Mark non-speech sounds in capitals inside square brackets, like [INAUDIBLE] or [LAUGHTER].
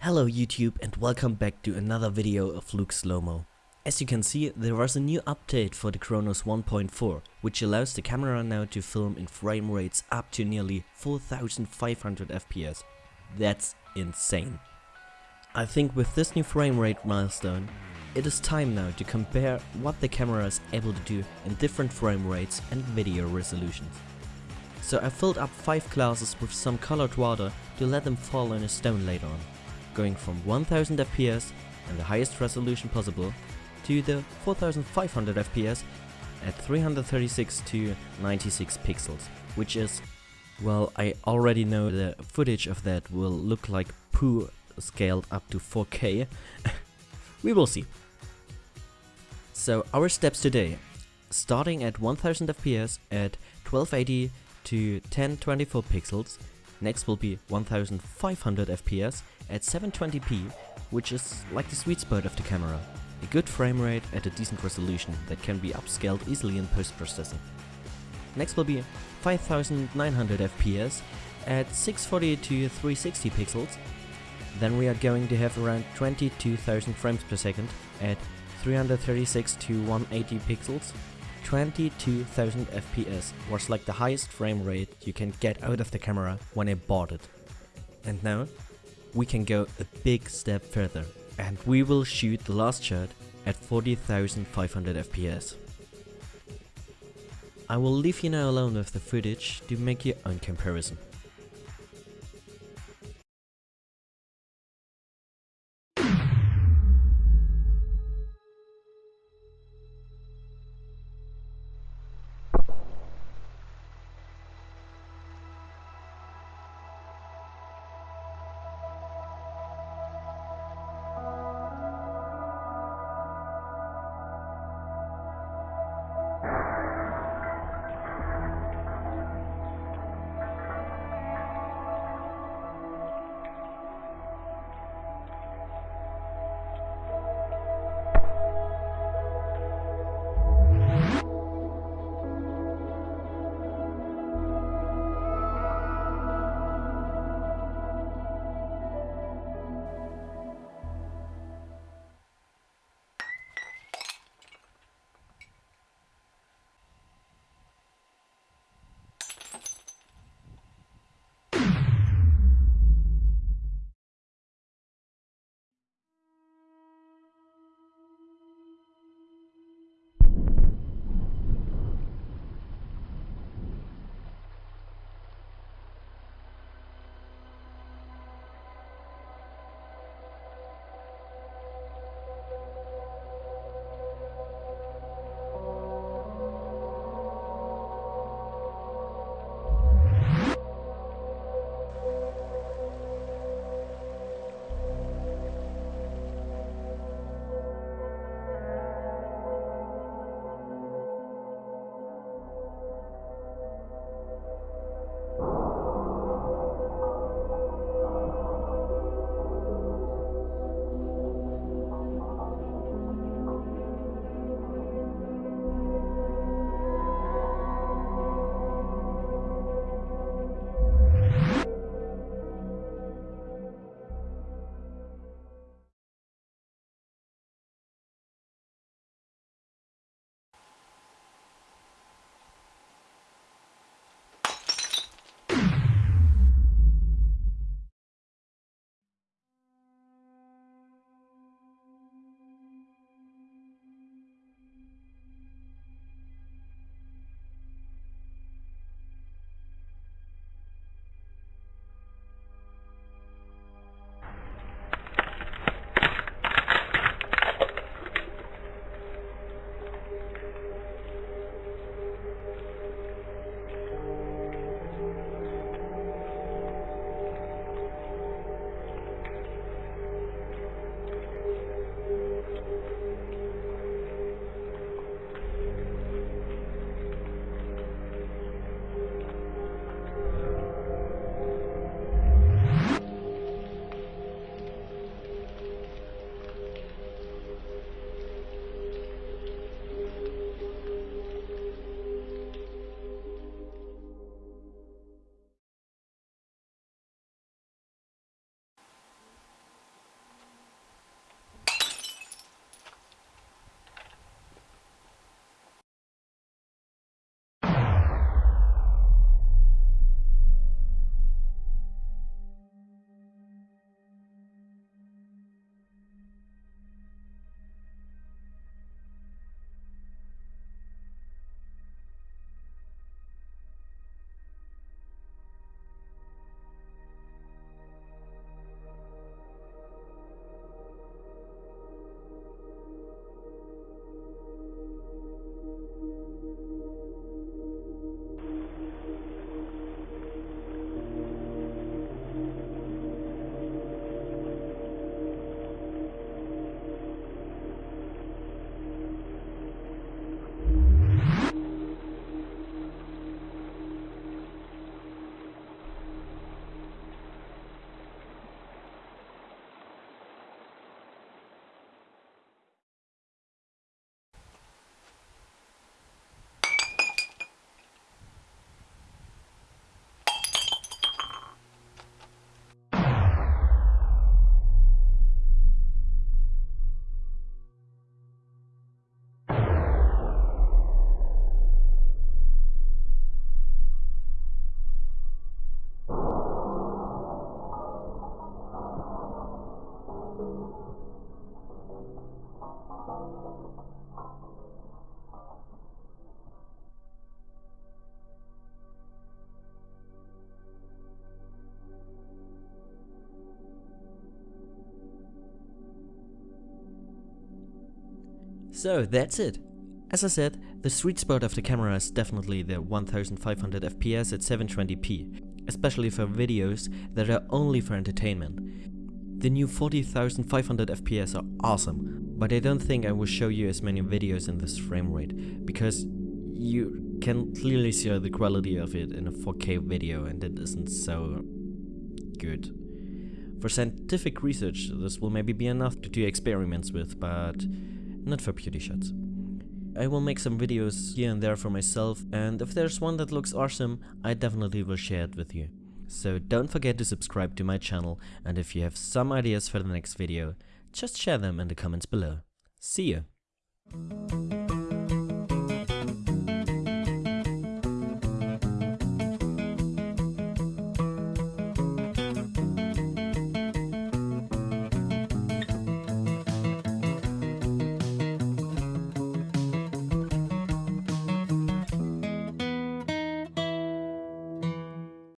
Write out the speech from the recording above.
Hello YouTube and welcome back to another video of Luke Slowmo. As you can see, there was a new update for the Chronos 1.4, which allows the camera now to film in frame rates up to nearly 4500 FPS. That's insane. I think with this new frame rate milestone, it is time now to compare what the camera is able to do in different frame rates and video resolutions. So I filled up 5 glasses with some colored water to let them fall in a stone later on going from 1000 FPS and the highest resolution possible to the 4500 FPS at 336 to 96 pixels, which is, well, I already know the footage of that will look like poo scaled up to 4K. [LAUGHS] we will see. So our steps today, starting at 1000 FPS at 1280 to 1024 pixels, next will be 1500 FPS at 720p, which is like the sweet spot of the camera. A good frame rate at a decent resolution that can be upscaled easily in post-processing. Next will be 5900 FPS at 640 to 360 pixels. Then we are going to have around 22,000 frames per second at 336 to 180 pixels. 22,000 FPS was like the highest frame rate you can get out of the camera when I bought it. And now we can go a big step further and we will shoot the last shot at 40,500 FPS. I will leave you now alone with the footage to make your own comparison. So that's it. As I said, the sweet spot of the camera is definitely the 1500 fps at 720p, especially for videos that are only for entertainment. The new 40,500 fps are awesome, but I don't think I will show you as many videos in this frame rate, because you can clearly see the quality of it in a 4K video and it isn't so good. For scientific research, this will maybe be enough to do experiments with, but not for beauty shots. I will make some videos here and there for myself, and if there's one that looks awesome, I definitely will share it with you. So don't forget to subscribe to my channel, and if you have some ideas for the next video, just share them in the comments below. See you!